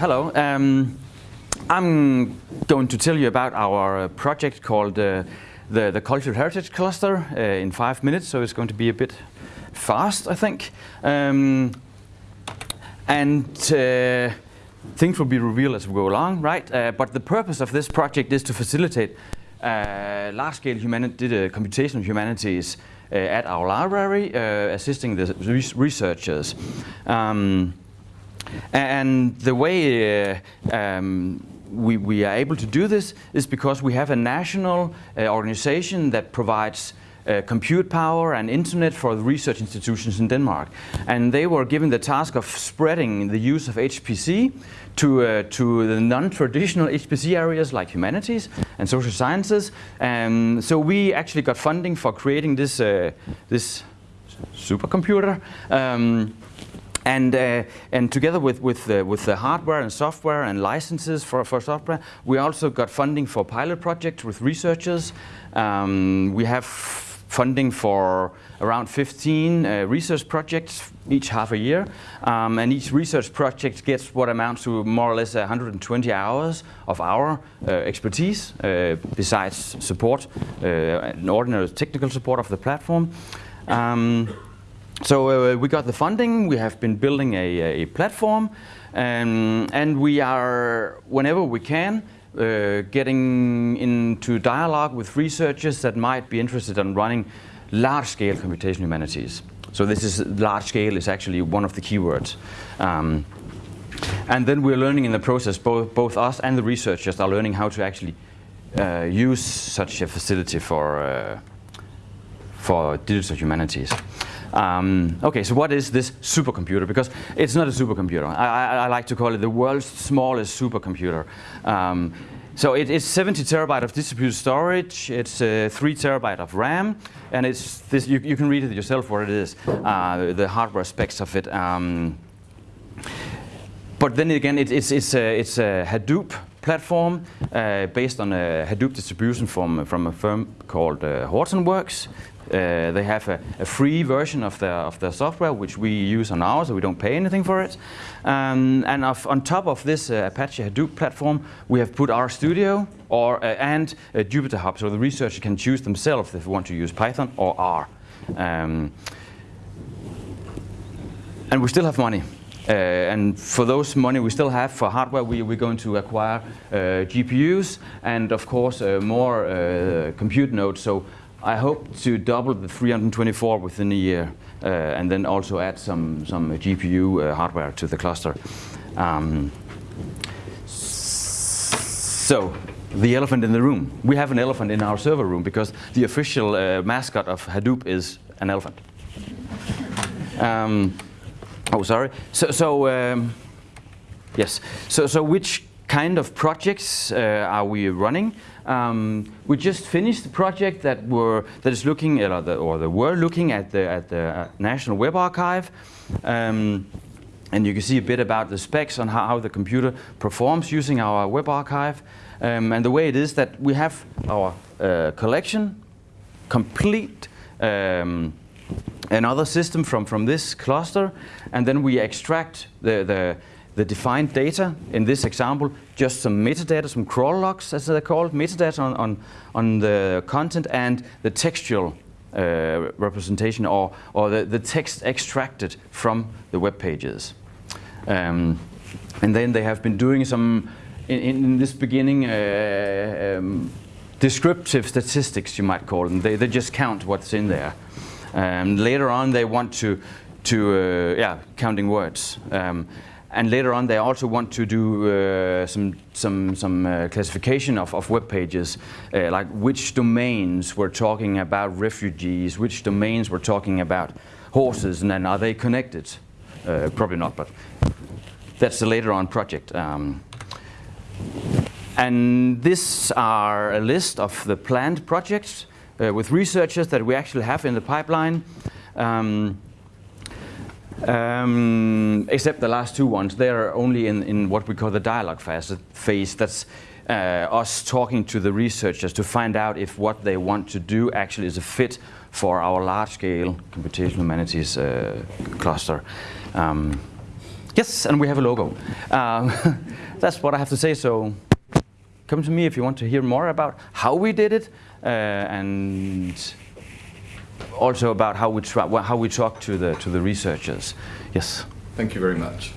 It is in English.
hello. Um, I'm going to tell you about our project called uh, the, the Cultural Heritage Cluster uh, in five minutes, so it's going to be a bit fast, I think. Um, and uh, things will be revealed as we go along, right? Uh, but the purpose of this project is to facilitate uh, large-scale uh, computational humanities uh, at our library, uh, assisting the researchers. Um, and the way um, we, we, are able to do this is because we have a national organization that provides uh, compute power and internet for the research institutions in Denmark. And they were given the task of spreading the use of HPC to, uh, to the non-traditional HPC areas like humanities and social sciences. And so we actually got funding for creating this, uh, this supercomputer. Um, and, uh, and together with, with, the, with the hardware and software and licenses for, for software, we also got funding for pilot projects with researchers. Um, we have funding for around 15 uh, research projects each half a year. Um, and each research project gets what amounts to more or less 120 hours of our uh, expertise, uh, besides support, uh, an ordinary technical support of the platform. Um, so uh, we got the funding, we have been building a, a platform, um, and we are, whenever we can, uh, getting into dialogue with researchers that might be interested in running large-scale computational humanities. So this is large scale is actually one of the keywords. Um, and then we're learning in the process, both, both us and the researchers are learning how to actually uh, use such a facility for, uh, for digital humanities. Um, okay, so what is this supercomputer? Because it's not a supercomputer. I, I, I like to call it the world's smallest supercomputer. Um, so it, it's 70 terabyte of distributed storage, it's uh, 3 terabyte of RAM, and it's this, you, you, can read it yourself what it is, uh, the hardware specs of it. Um, but then again, it, it's, it's, a, it's a Hadoop platform uh, based on a Hadoop distribution from, from a firm called uh, Hortonworks. Uh, they have a, a, free version of their, of their software, which we use on ours, so we don't pay anything for it. Um, and of, on top of this uh, Apache Hadoop platform, we have put RStudio or, uh, and Jupyter Hub, so the researcher can choose themselves if they want to use Python or R. Um, and we still have money. Uh, and for those money we still have for hardware, we, we're going to acquire uh, GPUs and of course uh, more compute nodes. So I hope to double the 324 within a year uh, and then also add some, some GPU uh, hardware to the cluster. Um, so, the elephant in the room. We have an elephant in our server room because the official uh, mascot of Hadoop is an elephant. Um, oh, sorry. So, so um, yes. So, so which kind of projects uh, are we running? Um, we just finished the project that were that is looking at or the, or the were looking at the at the uh, National Web Archive. Um, and you can see a bit about the specs on how, how the computer performs using our web archive. Um, and the way it is that we have our uh, collection complete um, another system from, from this cluster, and then we extract the, the, the defined data, in this example, just some metadata, some crawl logs as they're called, metadata on, on, on the content and the textual uh, representation or, or the, the text extracted from the web pages. Um, and then they have been doing some, in, in this beginning, uh, um, descriptive statistics, you might call them. They, they just count what's in there. Um, later on, they want to, to uh, yeah, counting words. Um, and later on, they also want to do uh, some some some uh, classification of, of web pages, uh, like which domains we're talking about refugees, which domains we're talking about horses, and then are they connected? Uh, probably not, but that's a later on project. Um, and this are a list of the planned projects uh, with researchers that we actually have in the pipeline. Um, um, except the last two ones, they are only in, in what we call the dialogue phase. phase. That's uh, us talking to the researchers to find out if what they want to do actually is a fit for our large-scale computational humanities uh, cluster. Um, Yes, and we have a logo. Um, that's what I have to say. So come to me if you want to hear more about how we did it Uh, and also about how we, how we talk to the, to the researchers. Yes. Thank you very much.